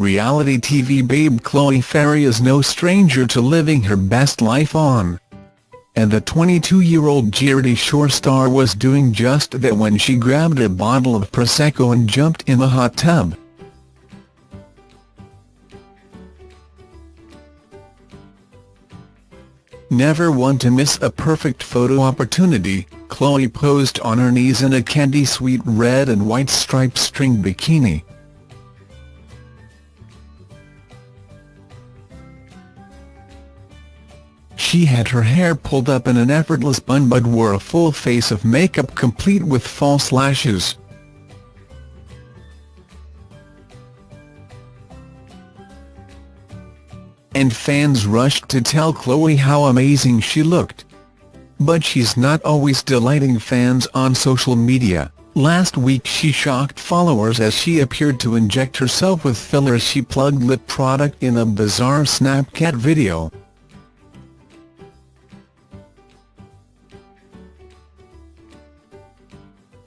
reality TV babe Chloe Ferry is no stranger to living her best life on. And the 22-year-old Geordie Shore star was doing just that when she grabbed a bottle of Prosecco and jumped in the hot tub. Never one to miss a perfect photo opportunity, Chloe posed on her knees in a candy-sweet red and white striped string bikini. She had her hair pulled up in an effortless bun but wore a full face of makeup complete with false lashes. And fans rushed to tell Chloe how amazing she looked. But she's not always delighting fans on social media. Last week she shocked followers as she appeared to inject herself with filler as she plugged lip product in a bizarre Snapchat video.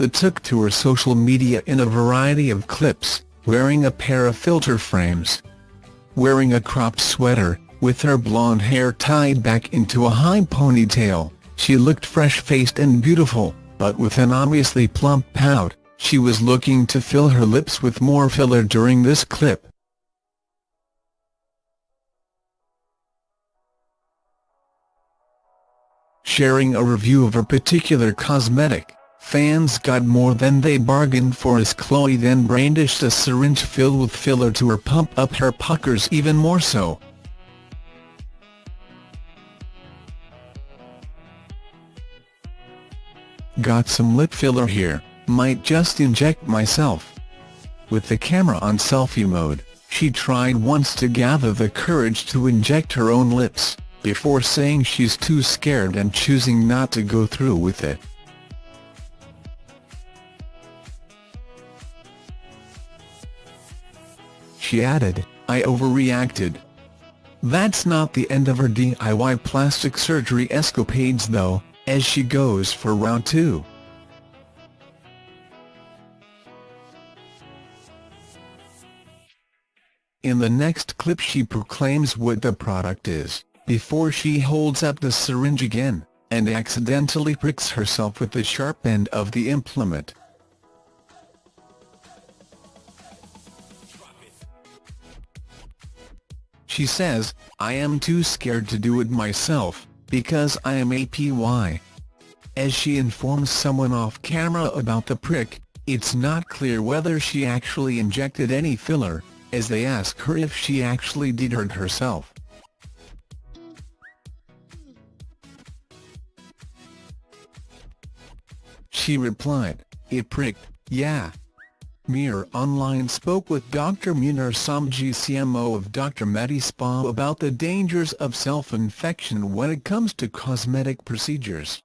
The took to her social media in a variety of clips, wearing a pair of filter frames. Wearing a cropped sweater, with her blonde hair tied back into a high ponytail. She looked fresh-faced and beautiful, but with an obviously plump pout, she was looking to fill her lips with more filler during this clip. Sharing a review of a particular cosmetic, fans got more than they bargained for as Chloe then brandished a syringe filled with filler to her pump up her puckers even more so. Got some lip filler here, might just inject myself. With the camera on selfie mode, she tried once to gather the courage to inject her own lips, before saying she's too scared and choosing not to go through with it. She added, I overreacted. That's not the end of her DIY plastic surgery escapades though, as she goes for round two. In the next clip she proclaims what the product is, before she holds up the syringe again, and accidentally pricks herself with the sharp end of the implement. She says, I am too scared to do it myself, because I am APY. As she informs someone off camera about the prick, it's not clear whether she actually injected any filler, as they ask her if she actually did hurt herself. She replied, it pricked, yeah. Mirror Online spoke with Dr. Munir Somji CMO of Dr. Medi Spa about the dangers of self-injection when it comes to cosmetic procedures.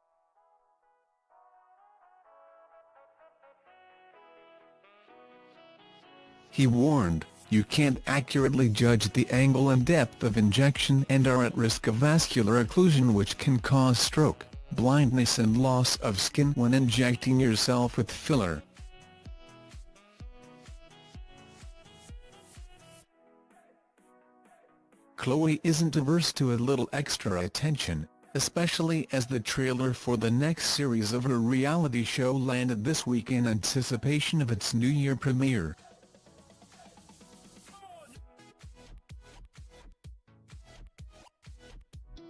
He warned, you can't accurately judge the angle and depth of injection and are at risk of vascular occlusion which can cause stroke, blindness and loss of skin when injecting yourself with filler. Chloe isn't averse to a little extra attention, especially as the trailer for the next series of her reality show landed this week in anticipation of its New Year premiere.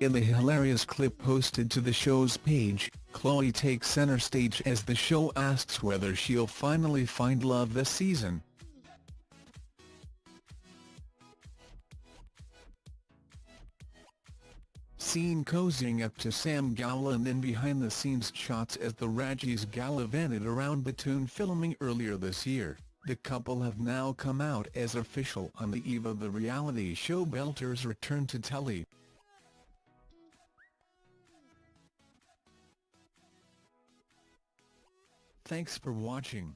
In the hilarious clip posted to the show's page, Chloe takes center stage as the show asks whether she'll finally find love this season. Seen cozying up to Sam Gowland and then behind-the-scenes shots as the Rajis gallivanted around Batoon filming earlier this year. The couple have now come out as official on the eve of the reality show Belter's return to telly. Thanks for watching.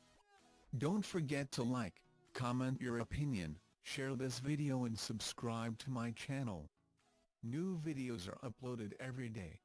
Don't forget to like, comment your opinion, share this video and subscribe to my channel. New videos are uploaded every day.